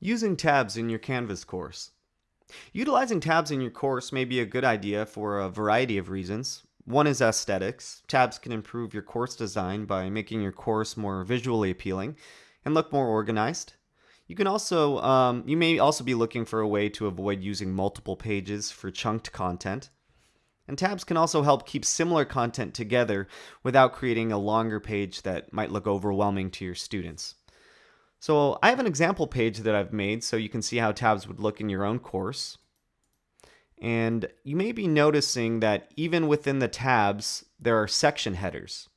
Using tabs in your Canvas course. Utilizing tabs in your course may be a good idea for a variety of reasons. One is aesthetics. Tabs can improve your course design by making your course more visually appealing and look more organized. You can also, um, you may also be looking for a way to avoid using multiple pages for chunked content. And tabs can also help keep similar content together without creating a longer page that might look overwhelming to your students. So I have an example page that I've made so you can see how tabs would look in your own course. And you may be noticing that even within the tabs, there are section headers.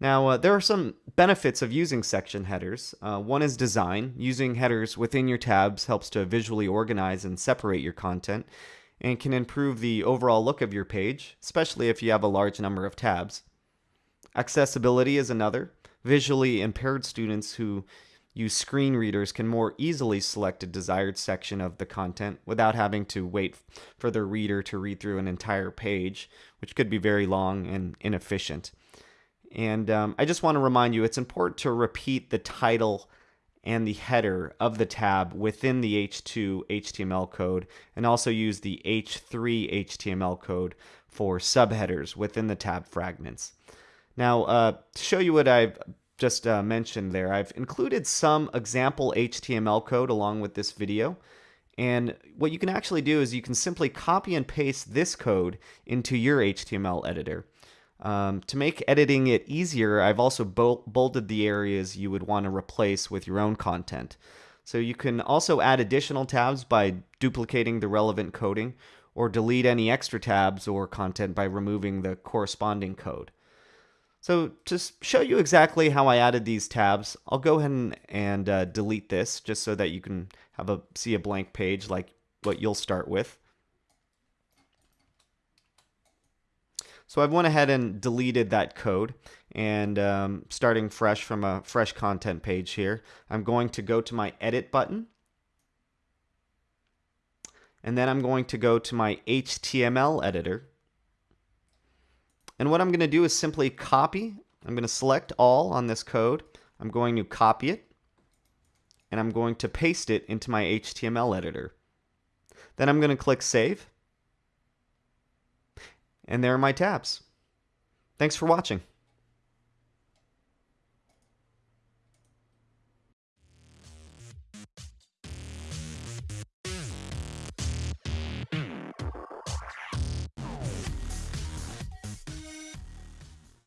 Now, uh, there are some benefits of using section headers. Uh, one is design. Using headers within your tabs helps to visually organize and separate your content and can improve the overall look of your page, especially if you have a large number of tabs. Accessibility is another. Visually impaired students who use screen readers can more easily select a desired section of the content without having to wait for the reader to read through an entire page, which could be very long and inefficient. And um, I just want to remind you it's important to repeat the title and the header of the tab within the H2 HTML code and also use the H3 HTML code for subheaders within the tab fragments. Now, uh, to show you what I've just uh, mentioned there, I've included some example HTML code along with this video. And what you can actually do is you can simply copy and paste this code into your HTML editor. Um, to make editing it easier, I've also bolded the areas you would want to replace with your own content. So you can also add additional tabs by duplicating the relevant coding or delete any extra tabs or content by removing the corresponding code. So to show you exactly how I added these tabs, I'll go ahead and, and uh, delete this just so that you can have a see a blank page like what you'll start with. So I've went ahead and deleted that code and um, starting fresh from a fresh content page here, I'm going to go to my edit button and then I'm going to go to my HTML editor and what I'm going to do is simply copy. I'm going to select all on this code. I'm going to copy it. And I'm going to paste it into my HTML editor. Then I'm going to click Save. And there are my tabs. Thanks for watching.